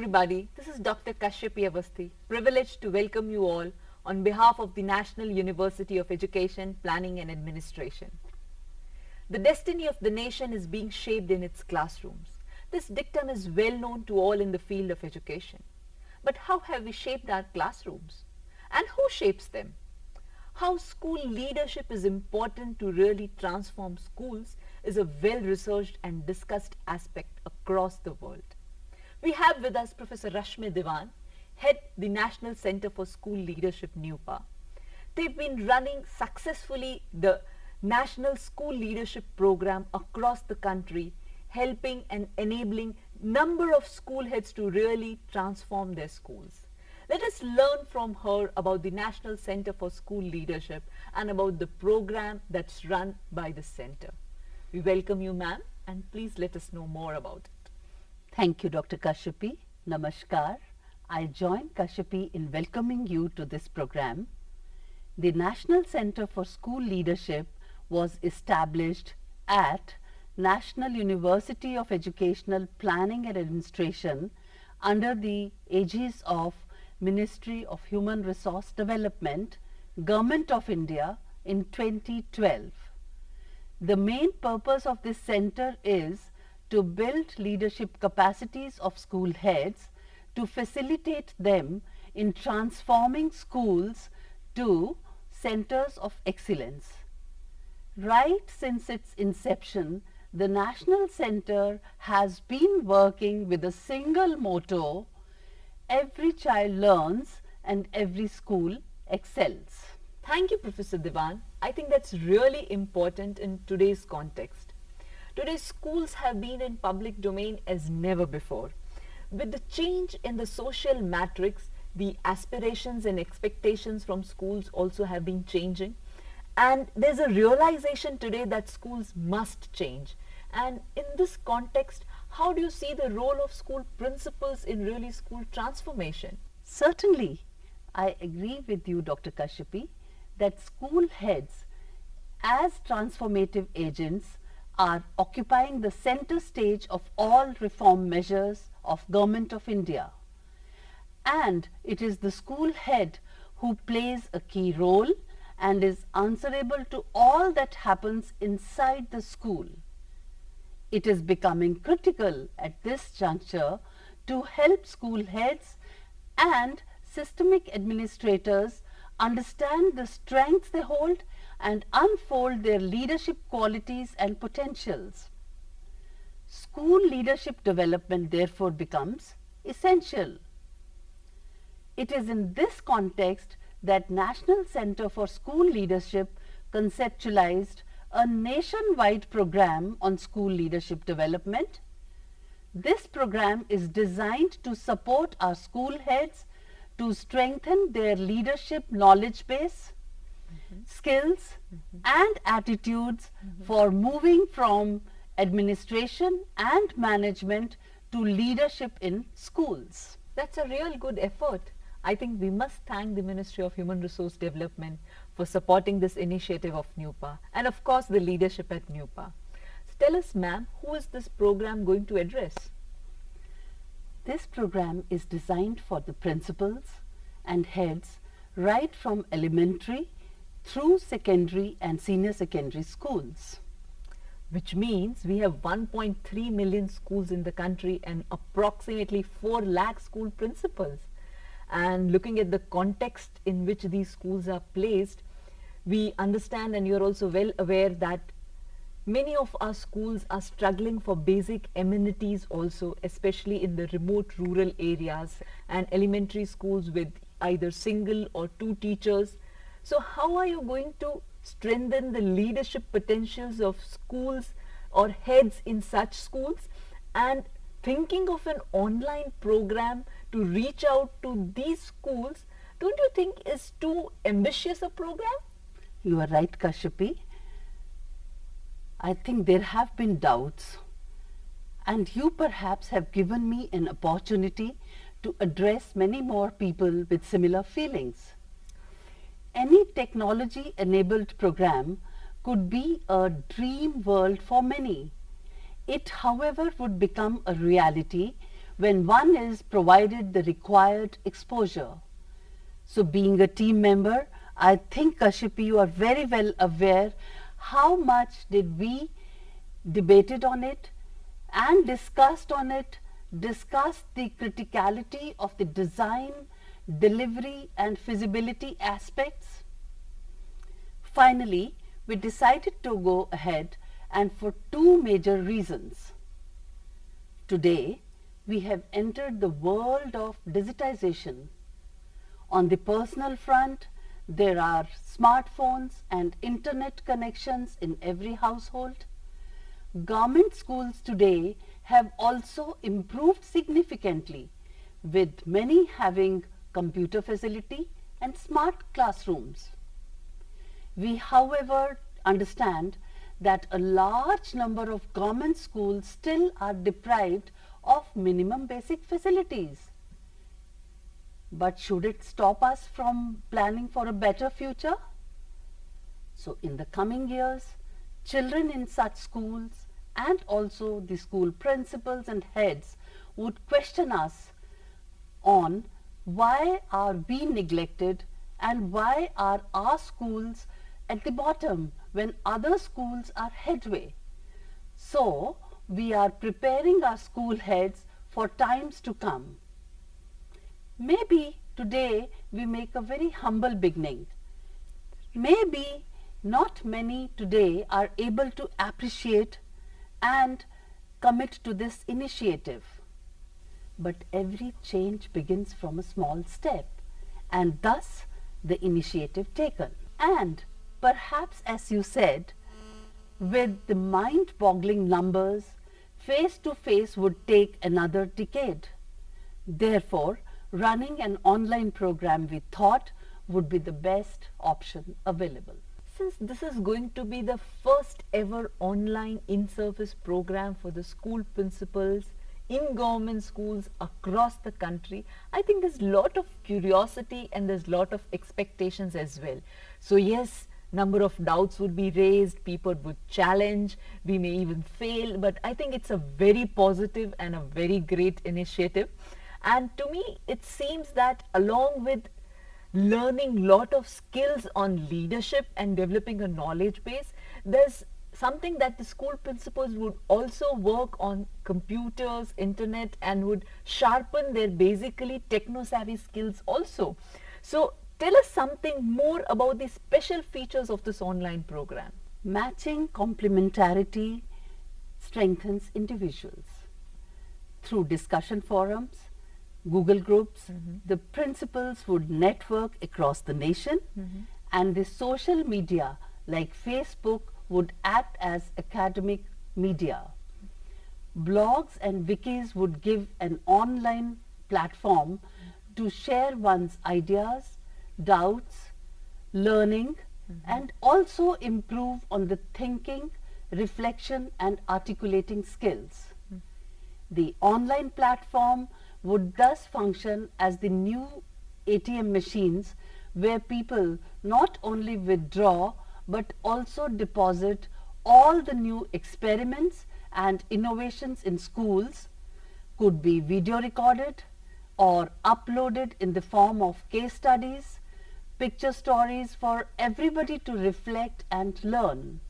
everybody, this is Dr. Kashyapi Avasthi, privileged to welcome you all on behalf of the National University of Education, Planning and Administration. The destiny of the nation is being shaped in its classrooms. This dictum is well known to all in the field of education. But how have we shaped our classrooms? And who shapes them? How school leadership is important to really transform schools is a well-researched and discussed aspect across the world. We have with us Professor Rashmi Diwan, head the National Center for School Leadership, NUEPA. They've been running successfully the National School Leadership Program across the country, helping and enabling number of school heads to really transform their schools. Let us learn from her about the National Center for School Leadership and about the program that's run by the center. We welcome you ma'am and please let us know more about it. Thank you, Dr. Kashyapi. Namaskar. I join Kashyapi in welcoming you to this program. The National Center for School Leadership was established at National University of Educational Planning and Administration under the aegis of Ministry of Human Resource Development, Government of India in 2012. The main purpose of this center is to build leadership capacities of school heads to facilitate them in transforming schools to centers of excellence. Right since its inception, the National Center has been working with a single motto, every child learns and every school excels. Thank you Professor Diwan. I think that's really important in today's context. Today schools have been in public domain as never before. With the change in the social matrix, the aspirations and expectations from schools also have been changing. And there's a realization today that schools must change. And in this context, how do you see the role of school principals in really school transformation? Certainly, I agree with you, Dr. Kashyapi, that school heads as transformative agents are occupying the center stage of all reform measures of Government of India. And it is the school head who plays a key role and is answerable to all that happens inside the school. It is becoming critical at this juncture to help school heads and systemic administrators understand the strengths they hold and unfold their leadership qualities and potentials. School leadership development therefore becomes essential. It is in this context that National Center for School Leadership conceptualized a nationwide program on school leadership development. This program is designed to support our school heads to strengthen their leadership knowledge base, skills mm -hmm. and attitudes mm -hmm. for moving from administration and management to leadership in schools. That's a real good effort. I think we must thank the Ministry of Human Resource Development for supporting this initiative of NUEPA and of course the leadership at NUEPA. So tell us ma'am, who is this program going to address? This program is designed for the principals and heads right from elementary through secondary and senior secondary schools. Which means we have 1.3 million schools in the country and approximately 4 lakh school principals. And looking at the context in which these schools are placed, we understand and you're also well aware that many of our schools are struggling for basic amenities also, especially in the remote rural areas and elementary schools with either single or two teachers so how are you going to strengthen the leadership potentials of schools or heads in such schools and thinking of an online program to reach out to these schools don't you think is too ambitious a program? You are right Kashyapi. I think there have been doubts and you perhaps have given me an opportunity to address many more people with similar feelings any technology enabled program could be a dream world for many. It however would become a reality when one is provided the required exposure. So being a team member, I think Kashyapi you are very well aware how much did we debated on it and discussed on it, discussed the criticality of the design, delivery and feasibility aspects. Finally, we decided to go ahead and for two major reasons. Today, we have entered the world of digitization. On the personal front, there are smartphones and internet connections in every household. Government schools today have also improved significantly with many having computer facility and smart classrooms. We however understand that a large number of government schools still are deprived of minimum basic facilities. But should it stop us from planning for a better future? So in the coming years, children in such schools and also the school principals and heads would question us on why are we neglected and why are our schools at the bottom when other schools are headway. So, we are preparing our school heads for times to come. Maybe today we make a very humble beginning. Maybe not many today are able to appreciate and commit to this initiative. But every change begins from a small step and thus the initiative taken. And perhaps as you said, with the mind-boggling numbers, face-to-face -face would take another decade. Therefore, running an online program we thought would be the best option available. Since this is going to be the first ever online in-service program for the school principals in government schools across the country, I think there's lot of curiosity and there's lot of expectations as well. So yes, number of doubts would be raised, people would challenge, we may even fail, but I think it's a very positive and a very great initiative. And to me, it seems that along with learning lot of skills on leadership and developing a knowledge base, there's something that the school principals would also work on computers, internet and would sharpen their basically techno-savvy skills also. So tell us something more about the special features of this online program. Matching complementarity strengthens individuals. Through discussion forums, Google Groups, mm -hmm. the principals would network across the nation mm -hmm. and the social media like Facebook would act as academic media. Blogs and wikis would give an online platform to share one's ideas, doubts, learning mm -hmm. and also improve on the thinking, reflection and articulating skills. The online platform would thus function as the new ATM machines where people not only withdraw but also deposit all the new experiments and innovations in schools could be video recorded or uploaded in the form of case studies, picture stories for everybody to reflect and learn.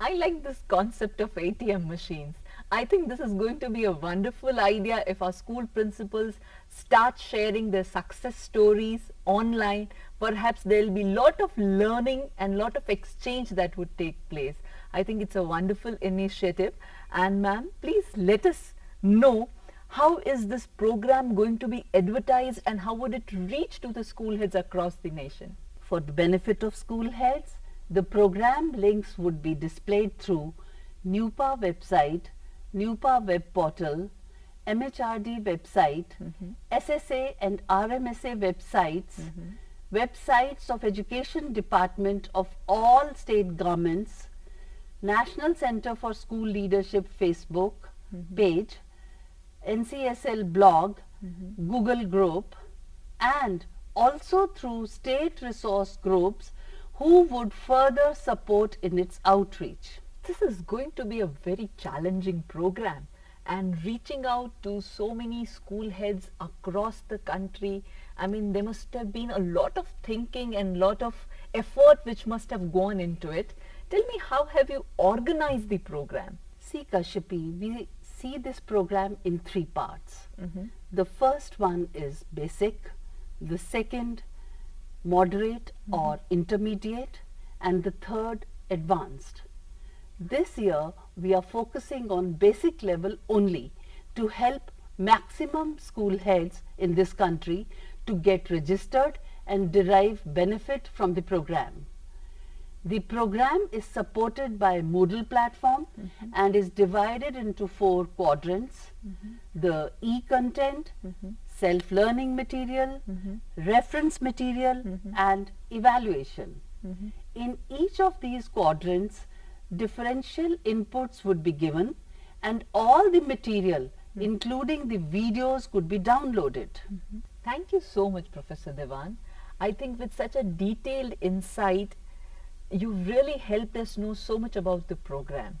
I like this concept of ATM machines. I think this is going to be a wonderful idea if our school principals start sharing their success stories online. Perhaps there will be lot of learning and lot of exchange that would take place. I think it's a wonderful initiative. And ma'am, please let us know how is this program going to be advertised and how would it reach to the school heads across the nation? For the benefit of school heads, the program links would be displayed through NUEPA website NUEPA web portal, MHRD website, mm -hmm. SSA and RMSA websites, mm -hmm. websites of Education Department of all state governments, National Center for School Leadership Facebook mm -hmm. page, NCSL blog, mm-hmm. Google group and also through state resource groups who would further support in its outreach this is going to be a very challenging program and reaching out to so many school heads across the country. I mean, there must have been a lot of thinking and lot of effort which must have gone into it. Tell me, how have you organized the program? See, Kashyapi, we see this program in three parts. Mm-hmm. The first one is basic, the second moderate mm-hmm. or intermediate, and the third advanced. This year, we are focusing on basic level only to help maximum school heads in this country to get registered and derive benefit from the program. The program is supported by Moodle platform mm-hmm. and is divided into four quadrants. Mm-hmm. The e-content, mm-hmm. self-learning material, reference material and evaluation. In each of these quadrants, differential inputs would be given and all the material hmm. including the videos could be downloaded. Mm-hmm. Thank you so much, Professor Diwan. I think with such a detailed insight, you really helped us know so much about the program.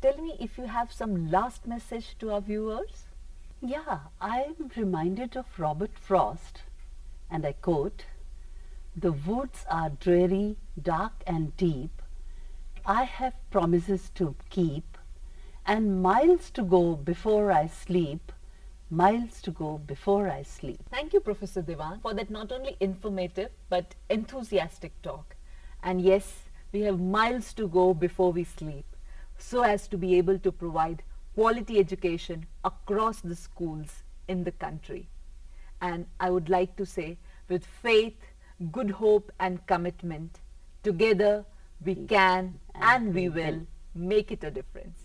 Tell me if you have some last message to our viewers. Yeah, I am reminded of Robert Frost, and I quote, The woods are dreary, dark, and deep. I have promises to keep, and miles to go before I sleep, miles to go before I sleep. Thank you, Professor Diwan, for that not only informative but enthusiastic talk. And yes, we have miles to go before we sleep so as to be able to provide quality education across the schools in the country. And I would like to say, with faith, good hope, and commitment, together we can and we will make it a difference.